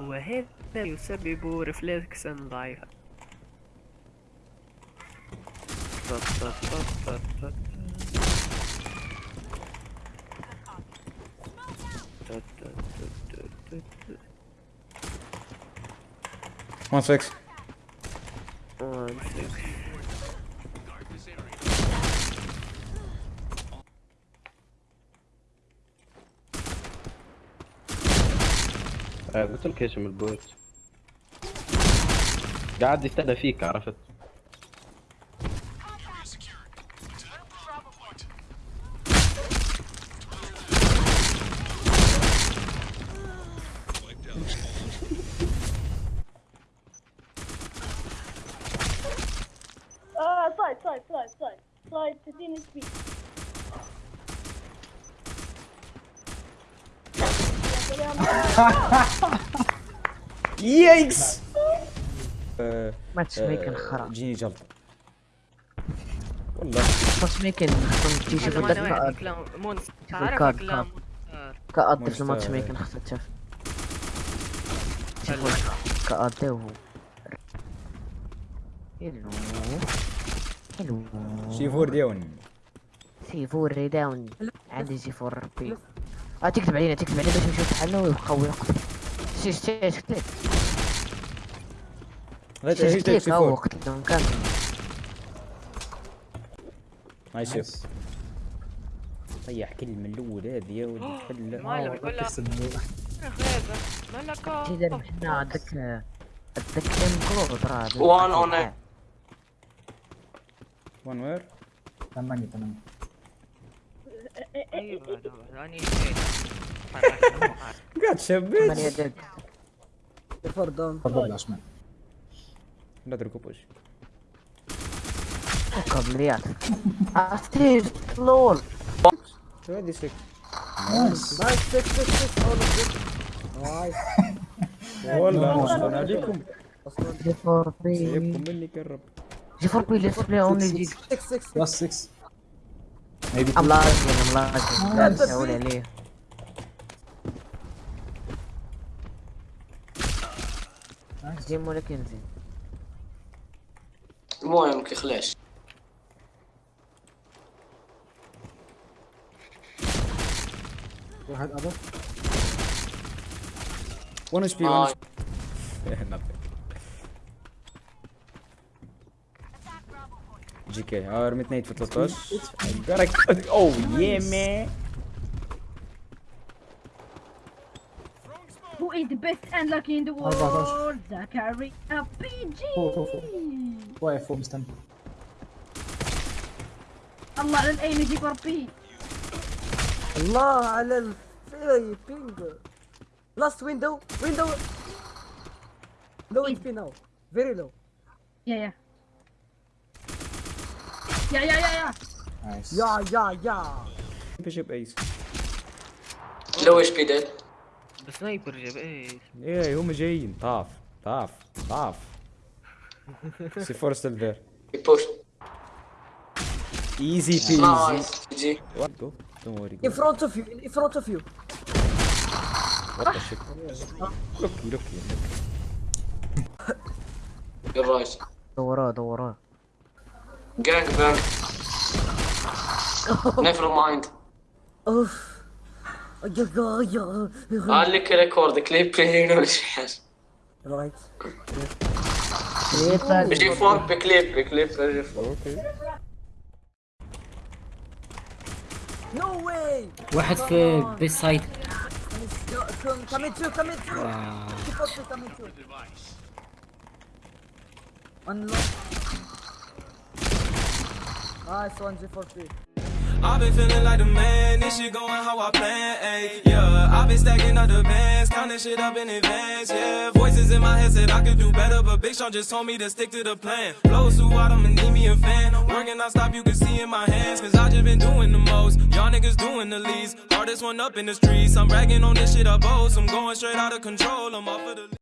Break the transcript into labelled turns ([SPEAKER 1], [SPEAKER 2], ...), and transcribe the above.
[SPEAKER 1] وهذا يسبب رفلكسا ضعيفا
[SPEAKER 2] One six.
[SPEAKER 1] One six.
[SPEAKER 3] قلت لك من ال bot. قاعد يستنى فيك عرفت؟
[SPEAKER 4] آه side side side side side 60 HP
[SPEAKER 2] يايكس
[SPEAKER 5] ماتش ميكن خرا.
[SPEAKER 2] جيني جلطة. والله.
[SPEAKER 5] ماتش ميكن خصهم تيجي
[SPEAKER 1] مونس
[SPEAKER 5] الكارد،
[SPEAKER 1] تعرف كلام
[SPEAKER 5] كأد في. الماتش ميكن خصها تشوف.
[SPEAKER 1] حلو.
[SPEAKER 5] كأد وهو حلو حلو
[SPEAKER 2] شي فور ديون
[SPEAKER 5] سي فور داون عندي سي فور بي آه تكتب علينا تكتب علينا. باش نشوف حالنا ويقوي نقطة شيش شيش كتلك
[SPEAKER 2] غير
[SPEAKER 5] شيش
[SPEAKER 2] شي
[SPEAKER 5] كتلك هو قتلهم كامل
[SPEAKER 2] نايس. شيف طيح كلمة الأول هذه يا ولد خلا
[SPEAKER 1] مالك ولا مالك
[SPEAKER 5] جيدا حنا عندك عندك ام كرو ترى
[SPEAKER 6] One on it.
[SPEAKER 2] وان وير
[SPEAKER 7] ثمانية ثمانية.
[SPEAKER 1] أيوه. راني
[SPEAKER 2] قاعد شبيت
[SPEAKER 5] ثمانية دق
[SPEAKER 7] تفضل العشمان
[SPEAKER 2] لا تركبوش
[SPEAKER 5] قبليات عرفتي لول
[SPEAKER 2] هذه سك
[SPEAKER 7] نايس
[SPEAKER 2] والله شكرا عليكم
[SPEAKER 5] جي فور بي
[SPEAKER 2] مني كرب
[SPEAKER 5] جي فور بي ليتس بلاي اونلي جي
[SPEAKER 7] بلس 6 maybe
[SPEAKER 5] ام لاجن ام لاجن لا تسوي عليه جيم ولا كنزي
[SPEAKER 6] المهم كيخلاش
[SPEAKER 7] واحد أبا
[SPEAKER 2] وان اتش بي
[SPEAKER 6] آه.
[SPEAKER 2] جي كي اه رميت نيت في 13 اوه يا مان
[SPEAKER 4] Who is the best and lucky in the world? Zachary a PG.
[SPEAKER 7] فوق فوق فوق واقف فوق مستني
[SPEAKER 4] الله على الايم جي فور بي.
[SPEAKER 8] الله على الفي بينج لاست ويندو ويندو لو اتش بي ناو فيري لو
[SPEAKER 4] يا يا. يا يا يا يا.
[SPEAKER 7] نايس
[SPEAKER 8] يا يا يا
[SPEAKER 2] بيشوب ايس
[SPEAKER 6] لو إيش بي ديد
[SPEAKER 1] بسنايبر جاب إيش
[SPEAKER 2] إيه هم جايين طاف طاف طاف. سي فور ستيل ذير
[SPEAKER 6] يبوش
[SPEAKER 2] ايزي بيزي
[SPEAKER 6] نايس جي
[SPEAKER 2] جو دونت وري
[SPEAKER 8] in front of you in front of you.
[SPEAKER 2] وات ذا شيت لوكي لوكي
[SPEAKER 6] الرايت
[SPEAKER 5] دوراه دوراه
[SPEAKER 6] جانج بانج نيفر مايند
[SPEAKER 8] اوف يا يا يا
[SPEAKER 6] قال لك ريكورد كليب بلاي ولا شي حاجه
[SPEAKER 8] رايت
[SPEAKER 6] بيجي فوق بكليب بكليب بيجي فوق
[SPEAKER 2] اوكي
[SPEAKER 8] نو واي
[SPEAKER 9] واحد في بيس سايد
[SPEAKER 8] كمين تو كمين تو كمين تو unlock nice one G4P
[SPEAKER 10] I've been feeling like the man, this shit going how I plan, ayy, yeah. I've been stacking up the bands, counting shit up in advance, yeah. Voices in my head said I could do better, but Big Sean just told me to stick to the plan. Flows too out, I'ma need me a fan. Working non-stop, you can see in my hands, cause I just been doing the most. Y'all niggas doing the least. Hardest one up in the streets, I'm bragging on this shit I boast. I'm going straight out of control, I'm off of the...